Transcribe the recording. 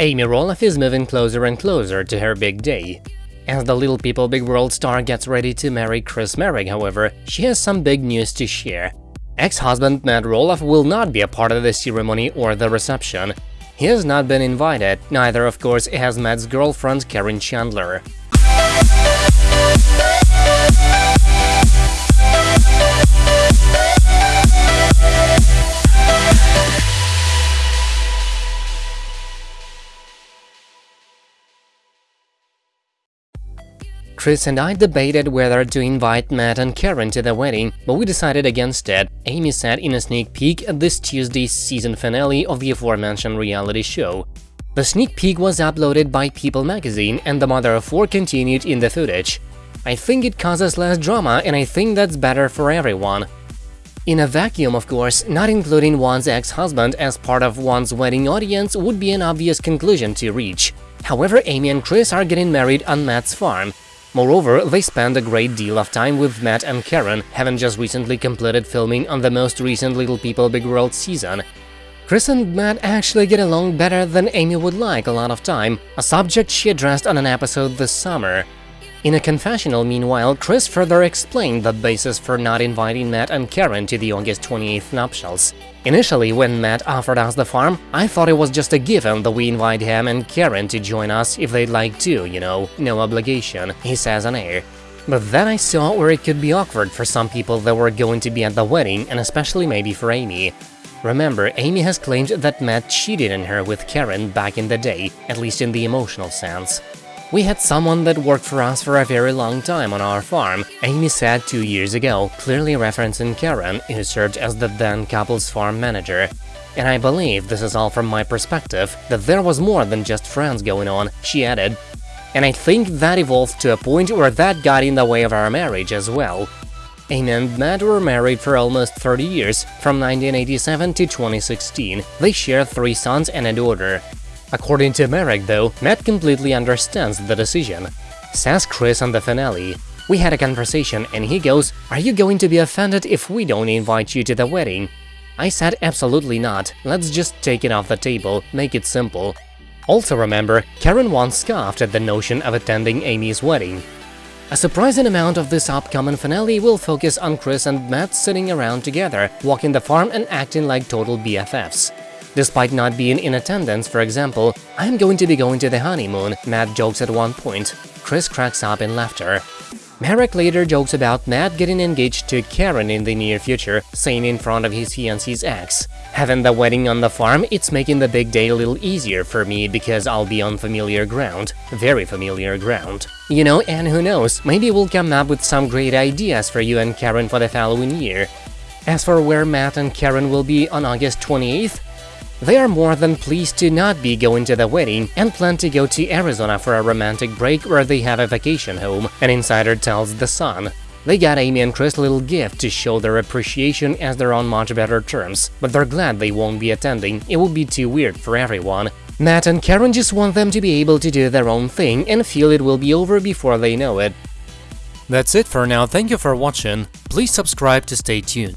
Amy Roloff is moving closer and closer to her big day. As the Little People Big World star gets ready to marry Chris Marek, however, she has some big news to share. Ex-husband Matt Roloff will not be a part of the ceremony or the reception. He has not been invited, neither of course has Matt's girlfriend Karen Chandler. Chris and I debated whether to invite Matt and Karen to the wedding, but we decided against it, Amy said in a sneak peek at this Tuesday's season finale of the aforementioned reality show. The sneak peek was uploaded by People magazine and the mother of four continued in the footage. I think it causes less drama and I think that's better for everyone. In a vacuum, of course, not including one's ex-husband as part of one's wedding audience would be an obvious conclusion to reach. However, Amy and Chris are getting married on Matt's farm, Moreover, they spend a great deal of time with Matt and Karen, having just recently completed filming on the most recent Little People Big World season. Chris and Matt actually get along better than Amy would like a lot of time, a subject she addressed on an episode this summer. In a confessional, meanwhile, Chris further explained the basis for not inviting Matt and Karen to the August 28th nuptials. Initially, when Matt offered us the farm, I thought it was just a given that we invite him and Karen to join us if they'd like to, you know, no obligation, he says on air. But then I saw where it could be awkward for some people that were going to be at the wedding, and especially maybe for Amy. Remember, Amy has claimed that Matt cheated on her with Karen back in the day, at least in the emotional sense. We had someone that worked for us for a very long time on our farm, Amy said two years ago, clearly referencing Karen, who served as the then couple's farm manager. And I believe this is all from my perspective, that there was more than just friends going on, she added. And I think that evolved to a point where that got in the way of our marriage as well. Amy and Matt were married for almost 30 years, from 1987 to 2016. They share three sons and a daughter. According to Marek, though, Matt completely understands the decision. Says Chris on the finale. We had a conversation and he goes, are you going to be offended if we don't invite you to the wedding? I said absolutely not, let's just take it off the table, make it simple. Also remember, Karen once scoffed at the notion of attending Amy's wedding. A surprising amount of this upcoming finale will focus on Chris and Matt sitting around together, walking the farm and acting like total BFFs. Despite not being in attendance, for example, I'm going to be going to the honeymoon, Matt jokes at one point. Chris cracks up in laughter. Marek later jokes about Matt getting engaged to Karen in the near future, saying in front of his fiancée's ex. Having the wedding on the farm, it's making the big day a little easier for me because I'll be on familiar ground. Very familiar ground. You know, and who knows, maybe we'll come up with some great ideas for you and Karen for the following year. As for where Matt and Karen will be on August 28th, they are more than pleased to not be going to the wedding and plan to go to Arizona for a romantic break where they have a vacation home, an insider tells The Sun. They got Amy and Chris a little gift to show their appreciation as they're on much better terms, but they're glad they won't be attending, it would be too weird for everyone. Matt and Karen just want them to be able to do their own thing and feel it will be over before they know it. That's it for now, thank you for watching, please subscribe to stay tuned.